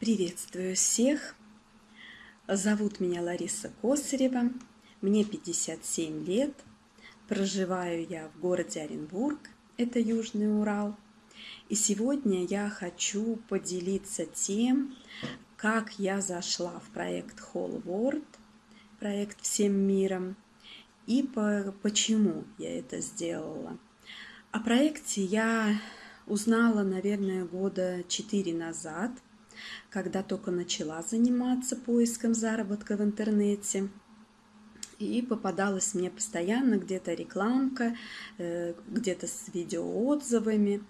Приветствую всех! Зовут меня Лариса Косарева, мне 57 лет, проживаю я в городе Оренбург, это Южный Урал. И сегодня я хочу поделиться тем, как я зашла в проект Whole World, проект «Всем миром», и по, почему я это сделала. О проекте я узнала, наверное, года четыре назад, когда только начала заниматься поиском заработка в интернете. И попадалась мне постоянно где-то рекламка, э, где-то с видеоотзывами.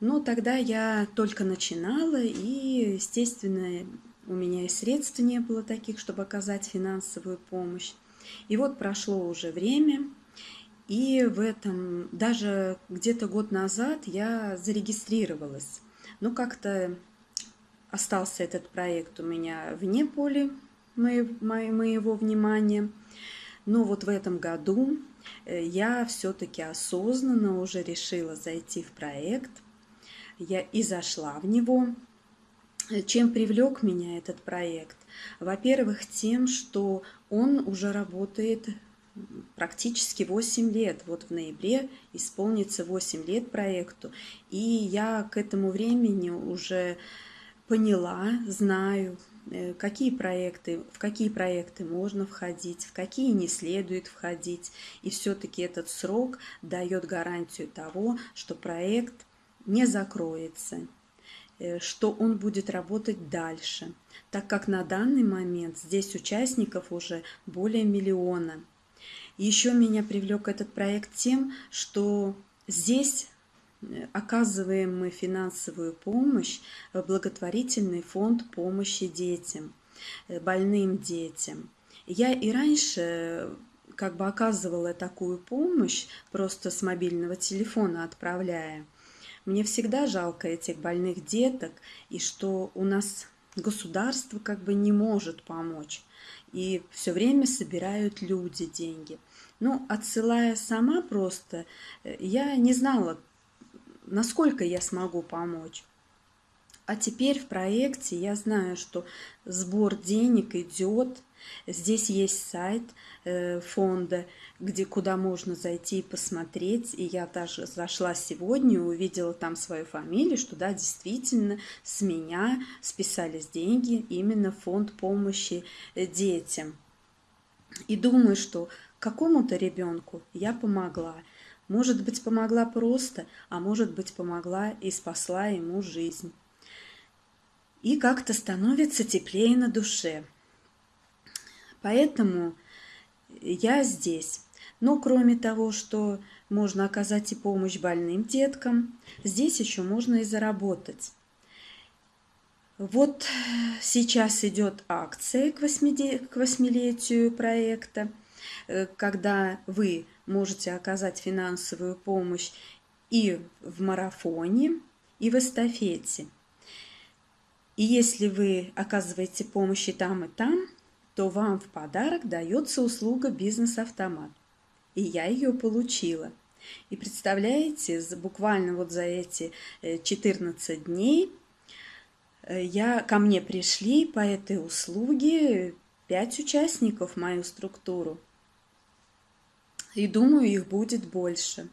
Но тогда я только начинала, и, естественно, у меня и средств не было таких, чтобы оказать финансовую помощь. И вот прошло уже время, и в этом, даже где-то год назад я зарегистрировалась. Но как-то остался этот проект у меня вне поля моего внимания. Но вот в этом году э, я все-таки осознанно уже решила зайти в проект. Я и зашла в него. Чем привлек меня этот проект? Во-первых, тем, что он уже работает практически 8 лет. Вот в ноябре исполнится 8 лет проекту. И я к этому времени уже поняла, знаю, э, какие проекты, в какие проекты можно входить, в какие не следует входить. И все-таки этот срок дает гарантию того, что проект не закроется, Э, что он будет работать дальше, так как на данный момент здесь участников уже более миллиона. Еще меня привлек этот проект тем, что здесь оказываем мы финансовую помощь в благотворительный фонд помощи детям, э, больным детям. Я и раньше как бы оказывала такую помощь, просто с мобильного телефона отправляя. Мне всегда жалко этих больных деток, и что у нас государство как бы не может помочь. И все время собирают люди деньги. Ну, отсылая сама просто, э, я не знала, насколько я смогу помочь. А теперь в проекте я знаю, что сбор денег идет. Здесь есть сайт э, фонда, где, куда можно зайти и посмотреть. И я даже зашла сегодня увидела там свою фамилию, что да, действительно с меня списались деньги именно фонд помощи э, детям. И думаю, что какому-то ребенку я помогла. Может быть, помогла просто, а может быть, помогла и спасла ему жизнь и как-то становится теплее на душе. Поэтому я здесь. Но кроме того, что можно оказать и помощь больным деткам, здесь еще можно и заработать. Вот сейчас идет акция к восьмилетию проекта, э, когда вы можете оказать финансовую помощь и в марафоне, и в эстафете. И если вы оказываете помощь и там, и там, то вам в подарок дается услуга «Бизнес-автомат». И я ее получила. И представляете, буквально вот за эти 14 э, дней э, я, ко мне пришли по этой услуге 5 участников в мою структуру. И думаю, их будет больше.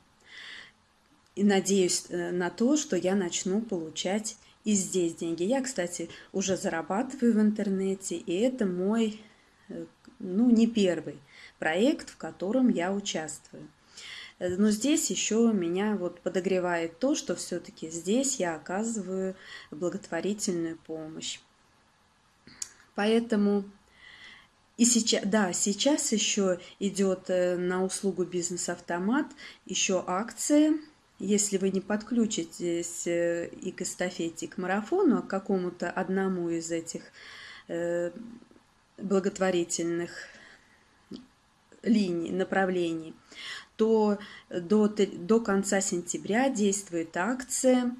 И надеюсь э, на то, что я начну получать и здесь деньги. Я, кстати, уже зарабатываю в интернете, и это мой, э, ну, не первый проект, в котором я участвую. Э, но здесь еще меня вот подогревает то, что все-таки здесь я оказываю благотворительную помощь. Поэтому и сейчас, да, сейчас еще идет э, на услугу бизнес-автомат еще акция если вы не подключитесь э, и к эстафете, и к марафону, а к какому-то одному из этих э, благотворительных линий, направлений, то до, до конца сентября действует акция.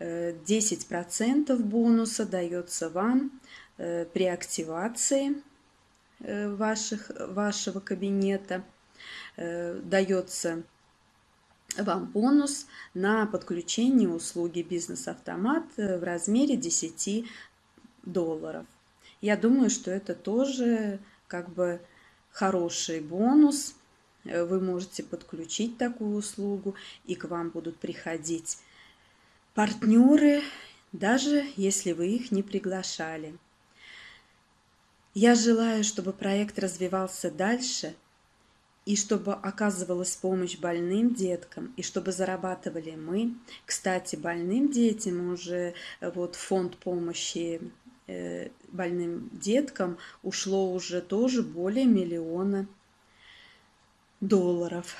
10% э, бонуса дается вам при активации ваших, вашего кабинета. Дается вам бонус на подключение услуги «Бизнес-автомат» в размере 10 долларов. Я думаю, что это тоже как бы хороший бонус. Э, вы можете подключить такую услугу, и к вам будут приходить партнеры, даже если вы их не приглашали. Я желаю, чтобы проект развивался дальше, и чтобы оказывалась помощь больным деткам, и чтобы зарабатывали мы. Кстати, больным детям уже э, вот фонд помощи э, больным деткам ушло уже тоже более миллиона долларов.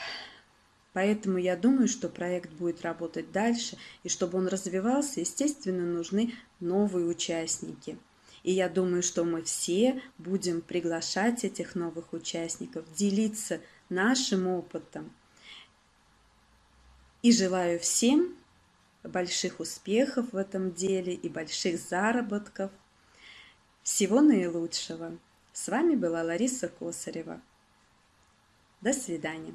Поэтому я думаю, что проект будет работать дальше, и чтобы он развивался, естественно, нужны новые участники. И я думаю, что мы все будем приглашать этих новых участников, делиться нашим опытом. И желаю всем больших успехов в этом деле и больших заработков. Всего наилучшего. С вами была Лариса Косарева. До свидания.